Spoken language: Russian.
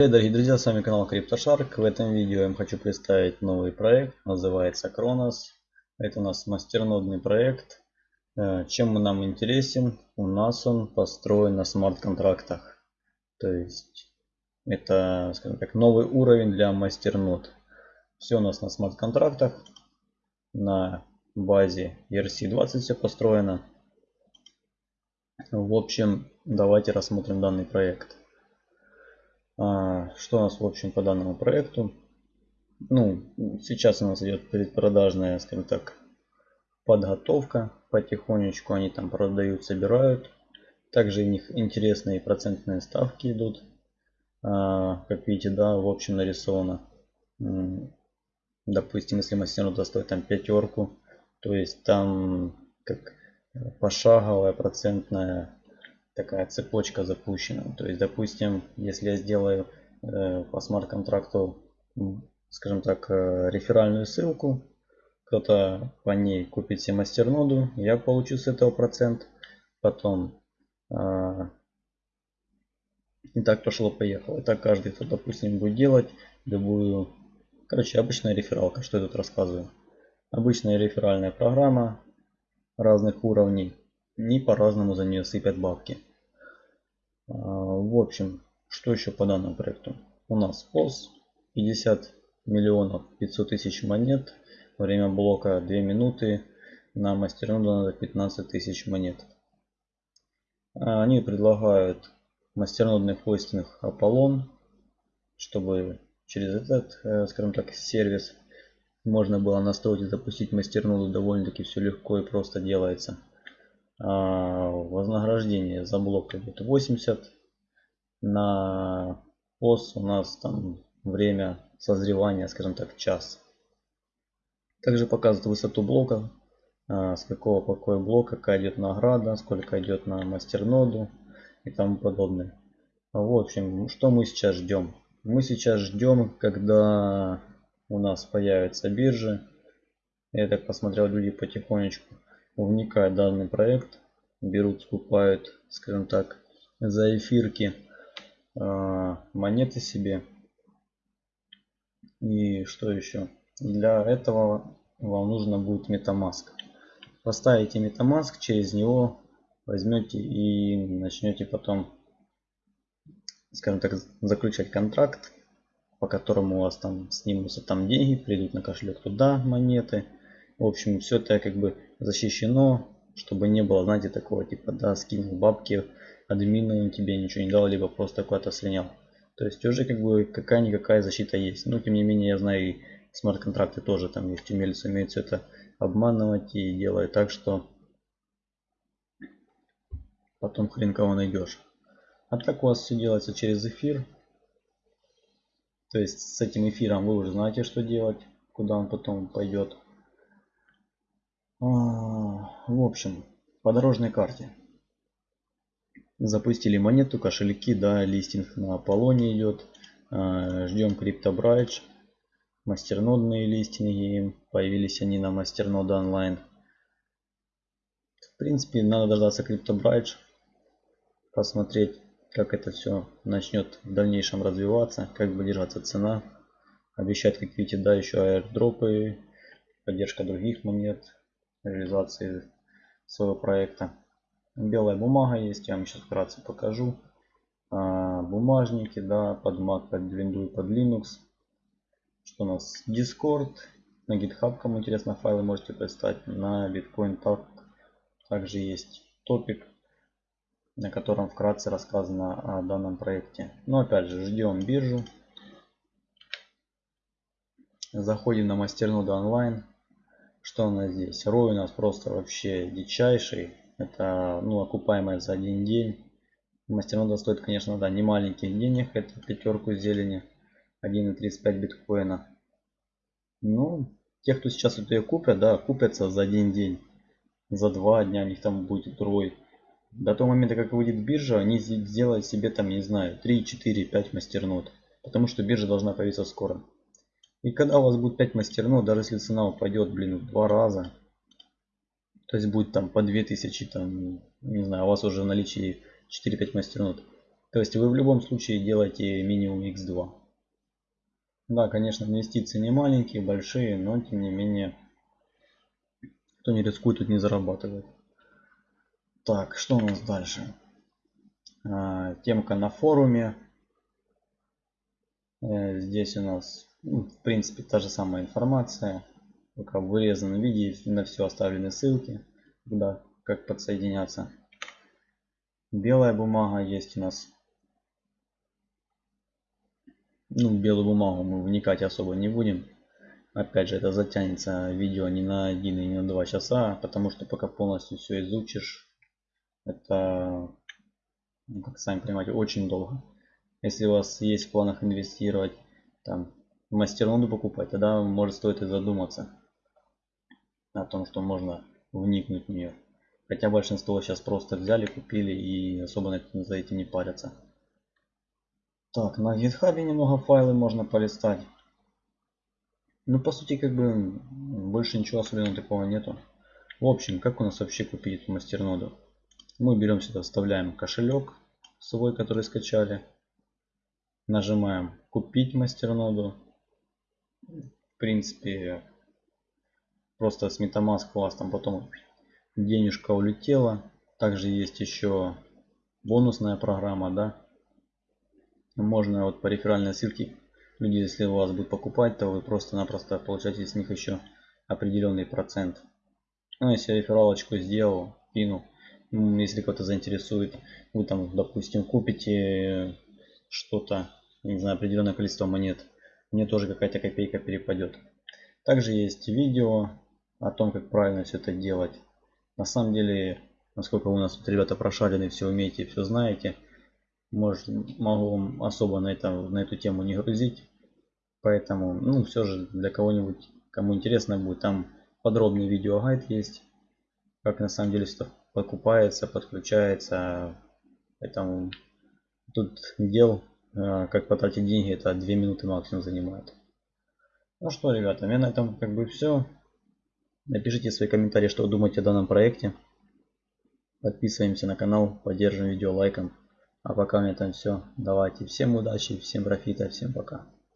Привет, дорогие друзья, с вами канал CryptoShark. В этом видео я вам хочу представить новый проект, называется Kronos. Это у нас мастернодный проект. Э, чем он нам интересен? У нас он построен на смарт-контрактах. То есть это, скажем так, новый уровень для мастернод. Все у нас на смарт-контрактах. На базе ERC20 все построено. В общем, давайте рассмотрим данный проект. А, что у нас в общем по данному проекту? Ну, сейчас у нас идет предпродажная, скажем так, подготовка. Потихонечку они там продают, собирают. Также у них интересные процентные ставки идут. А, как видите, да, в общем нарисовано. Допустим, если мастернота стоит там пятерку, то есть там как пошаговая процентная такая цепочка запущена. То есть, допустим, если я сделаю э, по смарт-контракту, скажем так, э, реферальную ссылку, кто-то по ней купит себе мастерноду, я получу с этого процент. Потом э, и так пошло-поехало. И так каждый, кто, допустим, будет делать любую... Короче, обычная рефералка, что я тут рассказываю. Обычная реферальная программа разных уровней. Не по-разному за нее сыпят бабки. А, в общем, что еще по данному проекту? У нас POS 50 миллионов 500 тысяч монет. Время блока 2 минуты. На мастерноду надо 15 тысяч монет. А, они предлагают мастернодный хостинг Apollon, чтобы через этот, э, скажем так, сервис можно было настроить и запустить мастерноду довольно-таки все легко и просто делается. А, вознаграждение за блок идет 80. На POS у нас там время созревания, скажем так, час. Также показывает высоту блока, а, с какого какой блок, какая идет награда, сколько идет на мастерноду и тому подобное. В общем, что мы сейчас ждем? Мы сейчас ждем, когда у нас появятся биржи. Я так посмотрел, люди потихонечку вникают данный проект, берут, скупают, скажем так, за эфирки э, монеты себе. И что еще? Для этого вам нужно будет MetaMask. Поставите MetaMask, через него возьмете и начнете потом, скажем так, заключать контракт, по которому у вас там снимутся там деньги, придут на кошелек туда монеты. В общем, все это как бы защищено, чтобы не было, знаете, такого типа, да, скинул бабки админу, он тебе ничего не дал, либо просто куда-то слинял. То есть уже как бы какая-никакая защита есть. Но тем не менее я знаю и смарт-контракты тоже там есть. Умельцы умеют все это обманывать и делают так, что потом хрен кого найдешь. А так у вас все делается через эфир. То есть с этим эфиром вы уже знаете, что делать, куда он потом пойдет. А, в общем, по дорожной карте. Запустили монету, кошельки, да, листинг на Аполлоне идет. А, ждем CryptoBridge. Мастернодные листинги. Появились они на мастернода онлайн. В принципе, надо дождаться CryptoBridge. Посмотреть, как это все начнет в дальнейшем развиваться, как будет держаться цена. Обещать, как видите, да, еще аирдропы, поддержка других монет, реализации своего проекта. Белая бумага есть, я вам сейчас вкратце покажу. А, бумажники, да, под Mac, под Windows, под Linux. Что у нас? Discord. На GitHub, кому интересно, файлы можете представить. На Bitcoin так, также есть топик, на котором вкратце рассказано о данном проекте. Но опять же, ждем биржу. Заходим на мастерноду онлайн. Что у нас здесь? Рой у нас просто вообще дичайший. Это ну, окупаемая за один день. Мастернода стоит, конечно, да, не маленьких денег. Это пятерку зелени. 1,35 биткоина. Ну, те, кто сейчас это ее купят, да, купятся за один день. За два дня у них там будет рой. До того момента, как выйдет биржа, они сделают себе там, не знаю, 3, 4, 5 мастернод. Потому что биржа должна появиться скоро. И когда у вас будет 5 мастернод, даже если цена упадет, блин, в два раза, то есть будет там по 2000, там, не знаю, у вас уже в наличии 4-5 мастернод, То есть вы в любом случае делаете минимум x2. Да, конечно, инвестиции не маленькие, большие, но тем не менее, кто не рискует, тут не зарабатывает. Так, что у нас дальше? А, темка на форуме. Э, здесь у нас, ну, в принципе, та же самая информация. Только в вырезанном виде на все оставлены ссылки, куда, как подсоединяться. Белая бумага есть у нас ну, белую бумагу мы вникать особо не будем. Опять же, это затянется видео не на один и не на два часа, потому что пока полностью все изучишь, это, ну, как сами понимаете, очень долго. Если у вас есть в планах инвестировать, там, мастерноду покупать, тогда может стоит и задуматься о том, что можно вникнуть в нее. Хотя большинство сейчас просто взяли, купили и особо за этим не парятся. Так, на гитхабе немного файлы можно полистать. Ну, по сути, как бы, больше ничего особенного такого нету. В общем, как у нас вообще купить эту мастерноду? Мы берем сюда, вставляем кошелек свой, который скачали. Нажимаем купить мастерноду. В принципе, просто с MetaMask у вас там потом денежка улетела. Также есть еще бонусная программа, да, можно вот по реферальной ссылке люди если у вас будут покупать то вы просто-напросто получаете с них еще определенный процент. Ну если рефералочку сделал кину. Если кто-то заинтересует вы там допустим купите что-то не знаю определенное количество монет мне тоже какая-то копейка перепадет также есть видео о том как правильно все это делать на самом деле насколько у нас тут ребята прошарены все умеете все знаете может, могу особо на, это, на эту тему не грузить. Поэтому, ну, все же для кого-нибудь, кому интересно будет, там подробный видеогайд есть. Как на самом деле все покупается, подключается. Поэтому тут дел, как потратить деньги, это 2 минуты максимум занимает. Ну что, ребята, у меня на этом как бы все. Напишите свои комментарии, что вы думаете о данном проекте. Подписываемся на канал, поддержим видео лайком. А пока у меня там все. Давайте всем удачи, всем профита, всем пока.